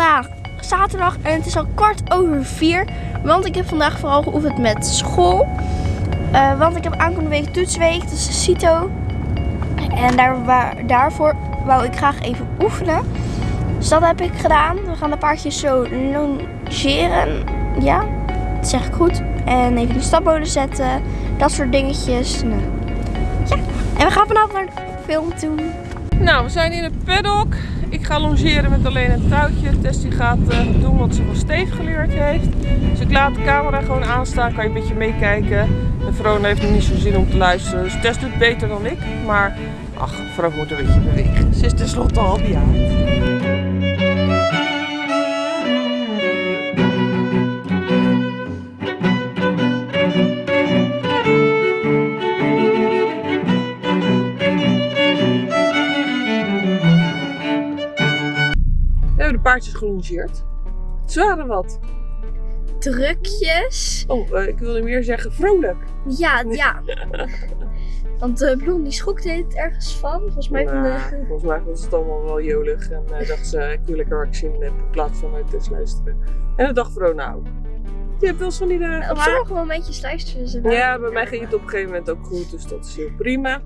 is vandaag zaterdag en het is al kwart over vier. Want ik heb vandaag vooral geoefend met school. Uh, want ik heb aankomende week toetsweek, dus de CITO. En daar, waar, daarvoor wou ik graag even oefenen. Dus dat heb ik gedaan. We gaan de paardjes zo longeren. Ja, dat zeg ik goed. En even die stapboden zetten. Dat soort dingetjes. Nou, ja. En we gaan vanavond naar de film toe. Nou, we zijn in het paddock. Ik ga longeren met alleen een touwtje. Tess gaat uh, doen wat ze van Steve geleerd heeft. Dus ik laat de camera gewoon aanstaan. Kan je een beetje meekijken. En Verona heeft nog niet zo zin om te luisteren. Dus Tess doet beter dan ik. Maar ach, vrouw moet een beetje bewegen. Ze is tenslotte al bejaard. Paardjes gelongeerd. Ze waren wat. Drukjes. Oh, uh, ik wilde meer zeggen vrolijk. Ja, ja. Want uh, Bloem die schokte het ergens van. Volgens mij, nou, de... volgens mij was het allemaal wel jolig. En uh, dacht ze, ik wil lekker actie in plaats van uit te luisteren. En dat dacht vrouw nou. Je hebt wel eens van die dagen. Op sommige momentjes luisteren ze wel. Ja, bij mij ging het op een gegeven moment ook goed. Dus dat is heel prima.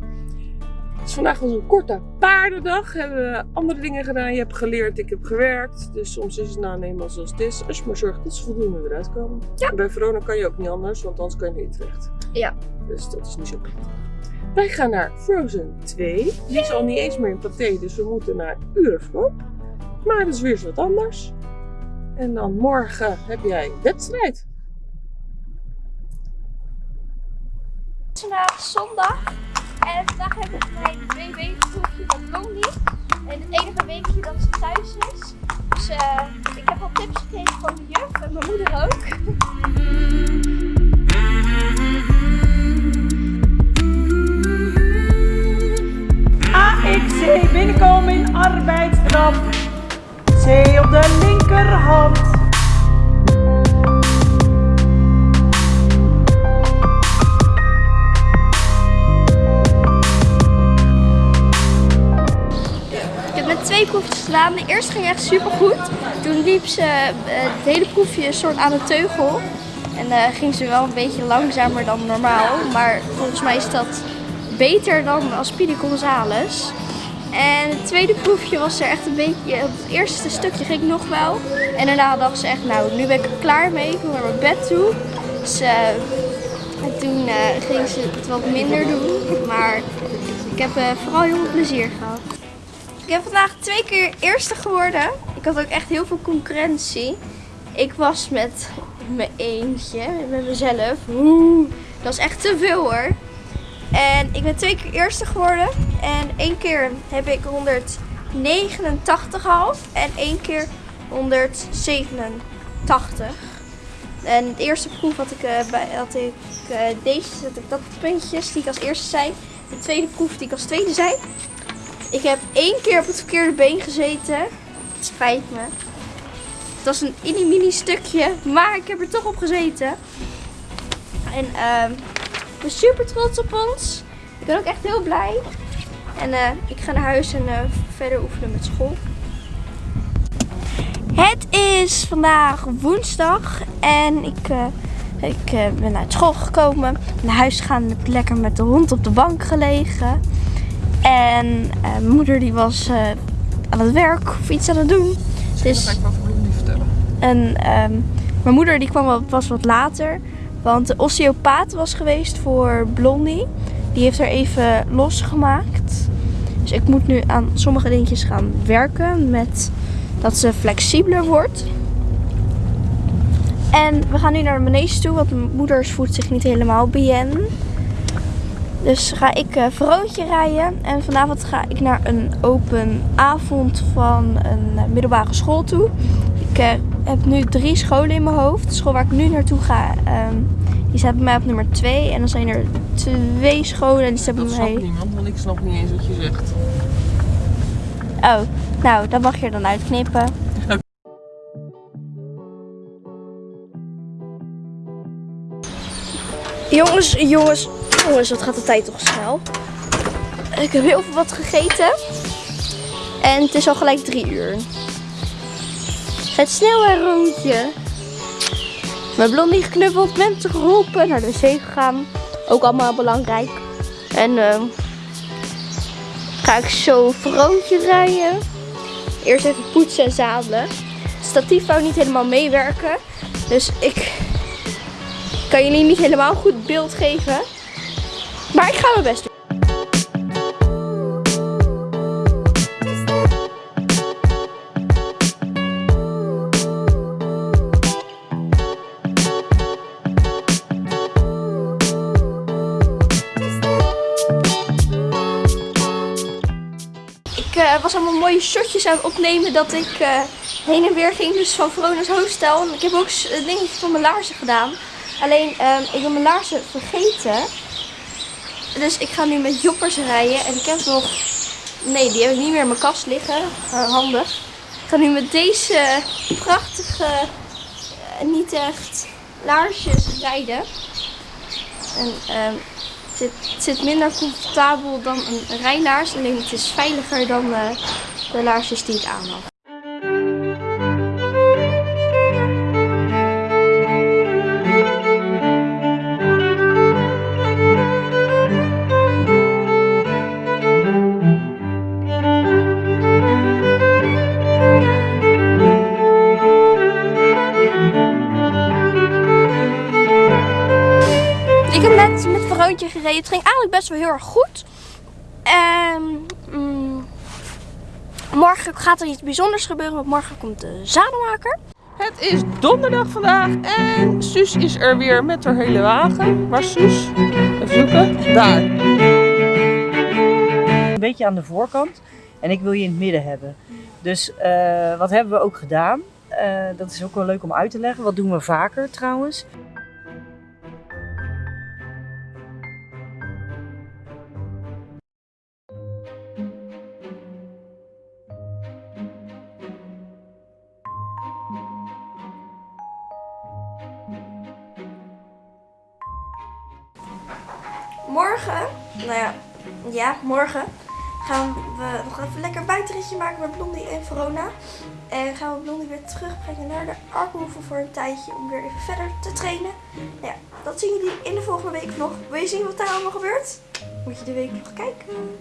Dus vandaag was een korte paardendag. Hebben we andere dingen gedaan. Je hebt geleerd, ik heb gewerkt. Dus soms is het nou eenmaal zoals het is. Als je maar zorgt dat ze voldoende eruit komen. Ja. bij Verona kan je ook niet anders, want anders kan je niet terecht. Ja. Dus dat is niet zo prettig. Wij gaan naar Frozen 2. Die is al niet eens meer in paté, dus we moeten naar Euroflop. Maar dat is weer wat anders. En dan morgen heb jij wedstrijd. Vandaag zondag. En vandaag heb ik mijn binnenkomen in arbeidsstraf. C op de linkerhand. twee proefjes gedaan. De eerste ging echt super goed. Toen liep ze uh, het hele proefje soort aan de teugel. En uh, ging ze wel een beetje langzamer dan normaal. Maar volgens mij is dat beter dan als Speedy Gonzales. En het tweede proefje was er echt een beetje... Het eerste stukje ging nog wel. En daarna dacht ze echt, nou nu ben ik er klaar mee. Ik wil naar mijn bed toe. Dus uh, toen ging ze het wat minder doen. Maar ik heb vooral heel veel plezier gehad. Ik heb vandaag twee keer eerste geworden. Ik had ook echt heel veel concurrentie. Ik was met mijn eentje, met mezelf. Oeh, dat is echt te veel hoor. En ik ben twee keer eerste geworden. En één keer heb ik 189,5 en één keer 187. En de eerste proef had ik, uh, bij, ik uh, deze, had ik dat puntjes die ik als eerste zei. De tweede proef die ik als tweede zei. Ik heb één keer op het verkeerde been gezeten. Het spijt me. Het was een mini mini stukje, maar ik heb er toch op gezeten. En ik ben super trots op ons. Ik ben ook echt heel blij. En uh, ik ga naar huis en uh, verder oefenen met school. Het is vandaag woensdag en ik, uh, ik ben uit school gekomen. Naar huis gaan, heb lekker met de hond op de bank gelegen. En mijn moeder die was aan het werk of iets aan het doen. Dus, ga ik wel voor vertellen. En um, mijn moeder die kwam wel, pas wat later. Want de osteopaat was geweest voor Blondie. Die heeft er even losgemaakt. Dus ik moet nu aan sommige dingetjes gaan werken. Met dat ze flexibeler wordt. En we gaan nu naar de manege toe. Want mijn moeder voelt zich niet helemaal bien. Dus ga ik uh, Vrootje rijden. En vanavond ga ik naar een open avond van een uh, middelbare school toe. Ik uh, heb nu drie scholen in mijn hoofd. De school waar ik nu naartoe ga, um, die staat bij mij op nummer 2. En dan zijn er twee scholen en die bij mij... Dat snapt niemand, want ik snap niet eens wat je zegt. Oh, nou, dat mag je er dan uitknippen. Jongens, jongens, Jongens, wat gaat de tijd toch snel. Ik heb heel veel wat gegeten. En het is al gelijk drie uur. Het sneeuwroontje. Mijn blondie geknuffeld, mensen geholpen, naar de wc gegaan. Ook allemaal belangrijk. En ehm, ga ik zo vrootje rijden. Eerst even poetsen en zadelen. Statief wou niet helemaal meewerken. Dus ik kan jullie niet helemaal goed beeld geven. Maar ik ga mijn best doen. Ik eh, was allemaal mooie shotjes aan het opnemen dat ik eh, heen en weer ging. Dus van Verona's Hostel. En ik heb ook s- eh, dingetjes van mijn laarzen gedaan. Alleen, ehm, ik ben mijn laarzen vergeten. Dus ik ga nu met joppers rijden. En ik heb nog... Nee, die heb ik niet meer in mijn kast liggen. Handig. Ik ga nu met deze prachtige, niet echt laarsjes rijden. En ehm, zit, zit minder comfortabel dan een rijlaars. Alleen het is veiliger dan eh, de laarsjes die ik aan. Gereden. Het ging eigenlijk best wel heel erg goed. En mm, morgen gaat er iets bijzonders gebeuren. Want morgen komt de zadelmaker. Het is donderdag vandaag en Suus is er weer met haar hele wagen. Waar Suus? Even zoeken. Daar. Een beetje aan de voorkant en ik wil je in het midden hebben. Dus eh, wat hebben we ook gedaan? Eh, dat is ook wel leuk om uit te leggen. Wat doen we vaker trouwens? Morgen, nou ja, ja, morgen gaan we nog even lekker buitenritje maken met Blondie en Verona. En gaan we Blondie weer terugbrengen naar de Arkenhoeve voor een tijdje om weer even verder te trainen. Nou ja, dat zien jullie in de volgende week nog. Wil je zien wat daar allemaal gebeurt? Moet je de week nog kijken.